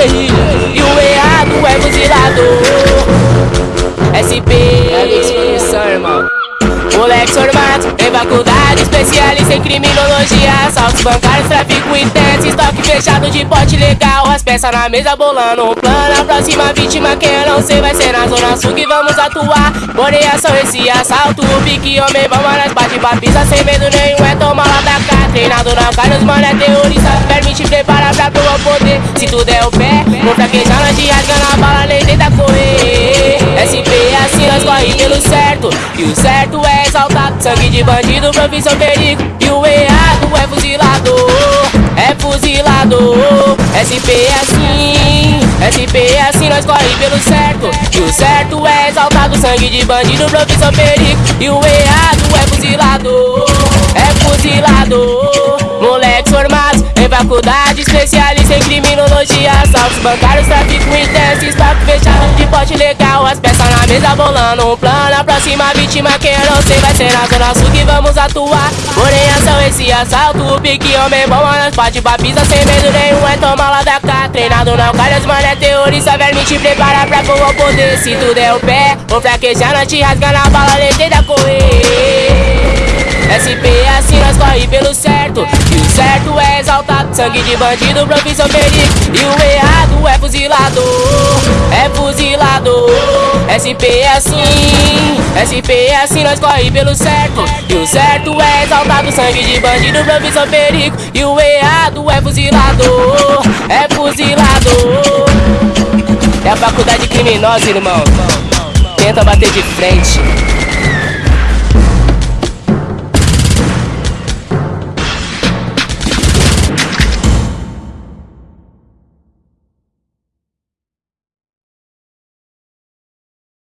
E o errado é fuzilador SP É disposição, irmão. Moleque formado em faculdade, especialista em criminologia. Assaltos bancários, tráfico intenso, estoque fechado de pote legal. As peças na mesa bolando um plano A próxima vítima quem eu não sei vai ser na zona sul que vamos atuar. Porém ação esse assalto, o pique homem, vamos nós bate papisa Sem medo nenhum é tomar lá da cá Treinado não cai nos mano é teorista Permite preparar pra provar poder. Se tu der o pé, vou fraquejar nós te rasgando a bala nem tenta correr. SP assim nós corre pelo certo. E o certo é exaltado Sangue de bandido, profissão perigo. E o errado é fuzilador É fuzilador. SP é assim SP é assim nós corre pelo certo. E o certo é exaltado Sangue de bandido, profissão perigo. E o errado é fuzilador faculdade Especialista em criminologia Assaltos bancários, tráfico intenso Estoque fechado de pote legal. As peças na mesa bolando um plano A próxima vítima quem eu não sei vai ser na zona sul que vamos atuar. Porém ação esse assalto O pique homem bom, nós bate papisa Sem medo nenhum é tomar lá da cá. Treinado não cai, as mano é teorista Verme te prepara pra pôr o poder. Se tu der o pé, vou fraquejar Não te rasga na bala, nem certo. E o certo é exaltado Sangue de bandido, profissão perigo E o errado é fuzilador É fuzilador SP é assim. SP é assim nós corre pelo certo. E o certo é exaltado Sangue de bandido, profissão perigo E o errado é fuzilador É fuzilador É a faculdade criminosa, irmão. Tenta bater de frente